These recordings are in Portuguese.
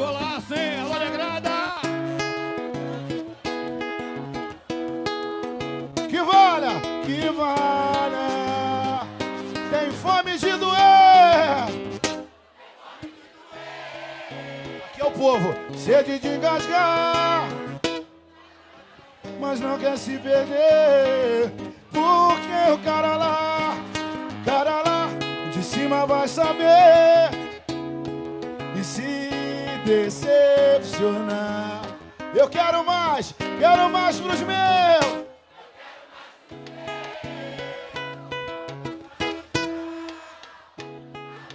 Golaço, hein? Alô, negrada! Que valha, que valha. Tem fome de doer. Aqui é o povo, sede de engasgar. Mas não quer se perder. Porque o cara lá, cara lá, de cima vai saber. E se decepcionar. Eu quero mais, quero mais pros meus.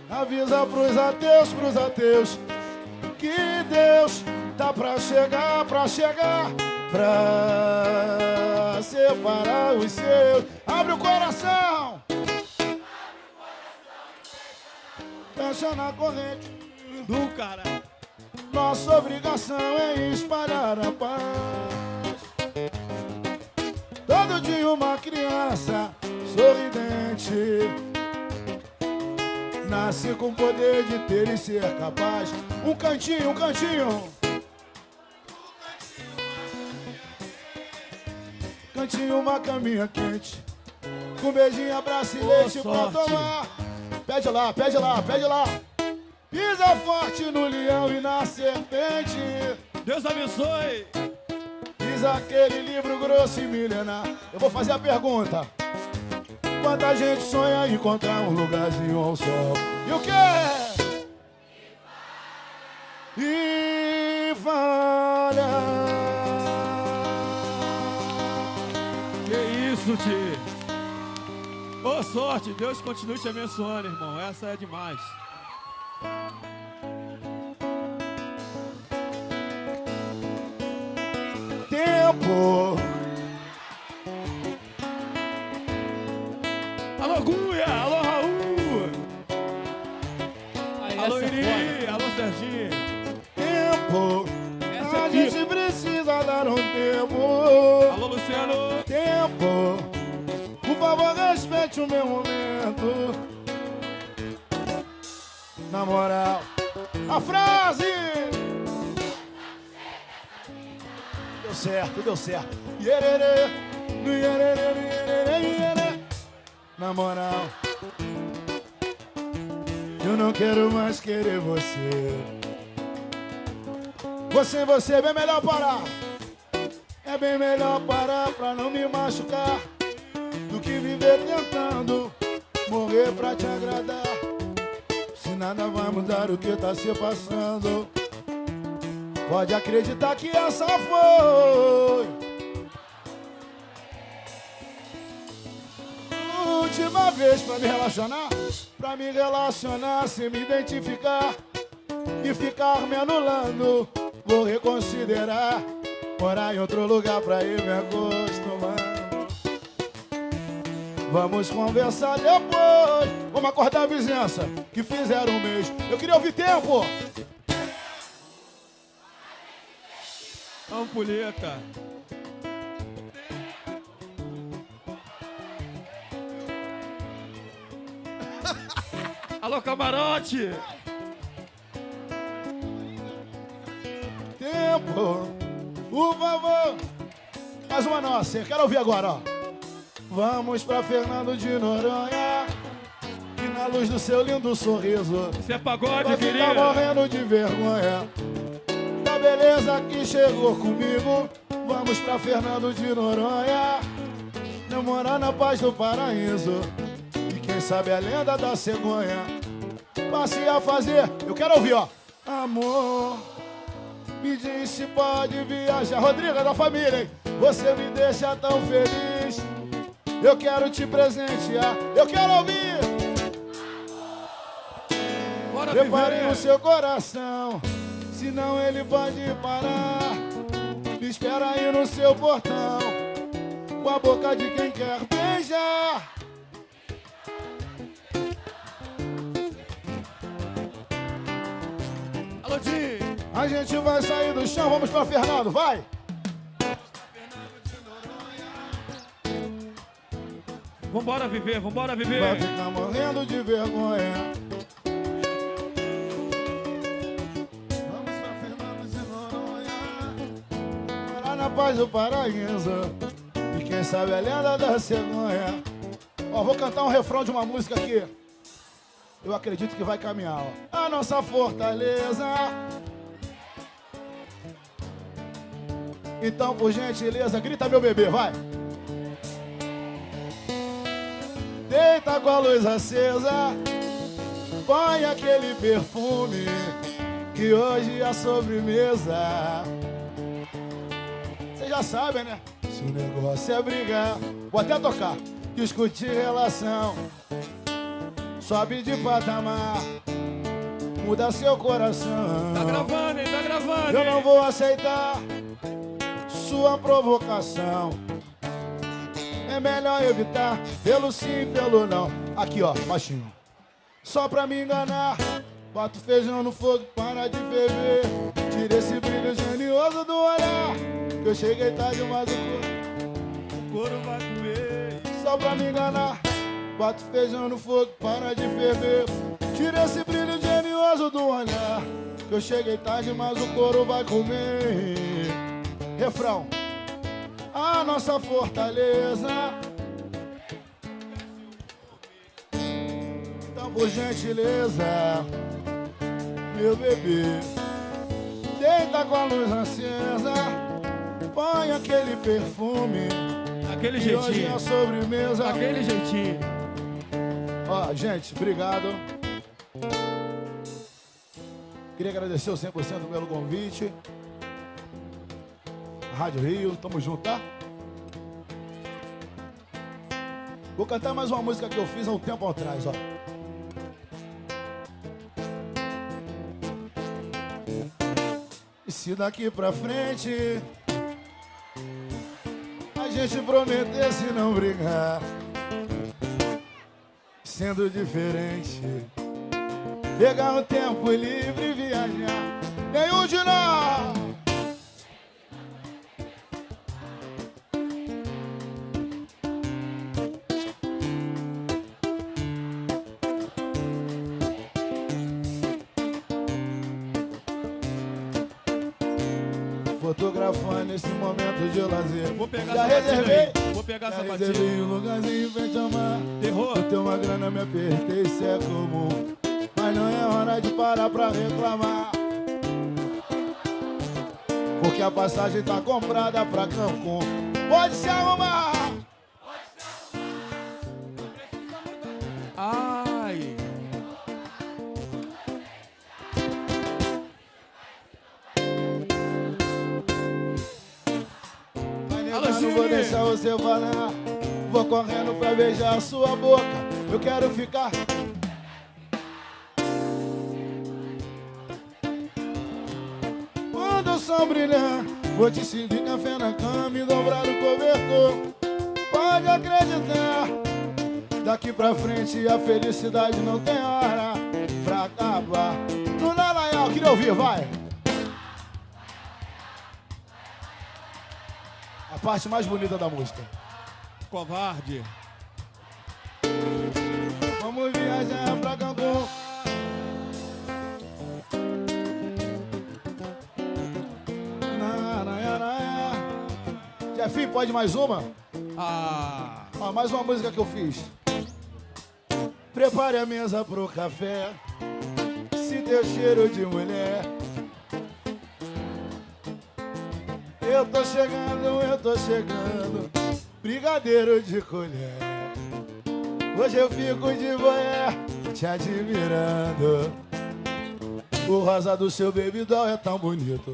Avisa pros ateus, pros ateus, que Deus tá pra chegar, pra chegar, pra separar os seus. Abre o coração! Fecha na corrente. Do cara. Nossa obrigação é espalhar a paz. Todo dia uma criança sorridente nasce com o poder de ter e ser capaz. Um cantinho, um cantinho. Cantinho, uma caminha quente. Com beijinho, abraço e leite pra tomar. Pede lá, pede lá, pede lá. Pisa forte no leão e na serpente. Deus abençoe. Diz aquele livro grosso e milenar. Eu vou fazer a pergunta. Quanta gente sonha encontrar um lugarzinho ao sol? E o quê? E falha. Que isso, Ti. Boa sorte. Deus continue te abençoando, irmão. Essa é demais. Tempo. Alô, Guia. Alô, Raul. Aí, Alô, é Iri. Alô, Serginho. Tempo. Essa A é gente precisa dar um tempo. Alô, Luciano. Tempo. Por favor, respeite o meu momento. Na moral, a frase. Deu certo, deu certo. Na moral, eu não quero mais querer você. Você, você, é bem melhor parar. É bem melhor parar pra não me machucar do que viver tentando morrer pra te agradar. Nada vai mudar o que tá se passando, pode acreditar que essa foi. Última vez pra me relacionar, pra me relacionar sem me identificar e ficar me anulando. Vou reconsiderar, morar em outro lugar pra ir me acostumando. Vamos conversar depois. Vamos acordar a vizinhança que fizeram um mês. Eu queria ouvir tempo. Ampulheta. Alô, camarote. Tempo. Por favor. Mais uma nossa. Eu quero ouvir agora, ó. Vamos pra Fernando de Noronha. Que na luz do seu lindo sorriso. Isso é pagode, ficar querida. morrendo de vergonha Da beleza que chegou comigo Vamos pra Fernando de Noronha Namorar na paz do paraíso E quem sabe a lenda da cegonha Passe a fazer Eu quero ouvir, ó Amor Me diz se pode viajar Rodrigo é da família, hein? Você me deixa tão feliz Eu quero te presentear Eu quero ouvir Bora Prepare viver. o seu coração, senão ele pode parar. Me espera aí no seu portão, com a boca de quem quer beijar. Alô, Di. A gente vai sair do chão, vamos pra Fernando, vai! Vambora viver, vambora viver. Vai ficar morrendo de vergonha. Vamos pra Fernandes e Noronha. Morar na paz do Paraíso. E quem sabe a lenda da cegonha. Ó, vou cantar um refrão de uma música aqui. Eu acredito que vai caminhar, ó. A nossa fortaleza. Então, por gentileza, grita meu bebê, vai. Deita com a luz acesa, põe aquele perfume que hoje é a sobremesa. Vocês já sabem, né? Se o negócio é brigar, vou até tocar, discutir relação, sobe de patamar, muda seu coração. Tá gravando, hein? Tá gravando. Eu hein? não vou aceitar sua provocação. É melhor evitar pelo sim, pelo não. Aqui, ó, baixinho. Só pra me enganar. Bota o feijão no fogo, para de ferver. Tira esse brilho genioso do olhar. Que eu cheguei tarde, mas o corpo O couro vai comer. só pra me enganar. Bota o feijão no fogo, para de ferver. Tira esse brilho genioso do olhar. Que eu cheguei tarde, mas o couro vai comer. Refrão. A nossa fortaleza. Então, por gentileza, meu bebê, deita com a luz acesa. Põe aquele perfume. Aquele E hoje é jeitinho. a sobremesa. Aquele jeitinho. Ó, gente, obrigado. Queria agradecer o 100% pelo convite. Rádio Rio, tamo junto, tá? Vou cantar mais uma música que eu fiz há um tempo atrás, ó. E se daqui pra frente a gente prometesse não brigar, sendo diferente, pegar um tempo livre e viajar, nenhum de nós. Fotografando esse momento de lazer. Vou pegar Já essa reservei. aí. Vou pegar Já essa reservei um lugarzinho pra te amar. Terror. Eu tenho uma grana, me apertei, isso é comum. Mas não é hora de parar pra reclamar. Porque a passagem tá comprada pra Cancún. Pode se arrumar! Não vou deixar você falar. Vou correndo pra beijar a sua boca. Eu quero ficar. Quando o sol brilhar, vou te servir café na cama e dobrar o cobertor. Pode acreditar. Daqui pra frente a felicidade não tem hora pra acabar. No Dallagnol, queria ouvir, vai. Parte mais bonita da música. Covarde. Vamos viajar pra Cancún. Jefinho, pode mais uma? Ah. Ó, mais uma música que eu fiz. Prepare a mesa pro café. Se deu cheiro de mulher. Eu tô chegando, eu tô chegando. Brigadeiro de colher. Hoje eu fico de boé, te admirando. O rosa do seu bebidol é tão bonito.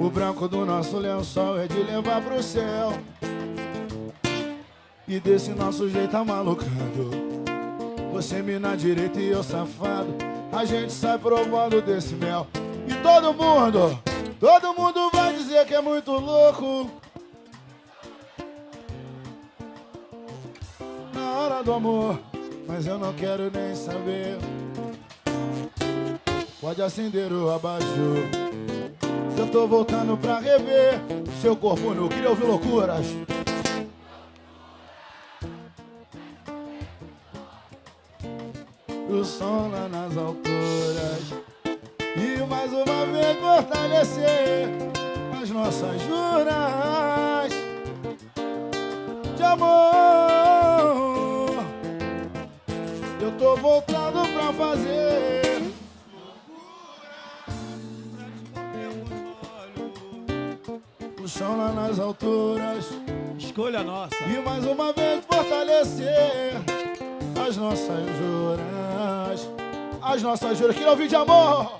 O branco do nosso lençol é de levar pro céu. E desse nosso jeito amalucado. Você me na direita e eu safado. A gente sai provando desse mel. E todo mundo, todo mundo vai dizer que é muito louco. Na hora do amor, mas eu não quero nem saber. Pode acender o abajur. Eu tô voltando pra rever seu corpo nu. Queria ouvir loucuras. O som lá nas alturas. E mais uma vez fortalecer as nossas juras de amor. Eu tô voltando pra fazer. O chão lá nas alturas. Escolha nossa. E mais uma vez fortalecer as nossas juras. As nossas juras. Que não de amor.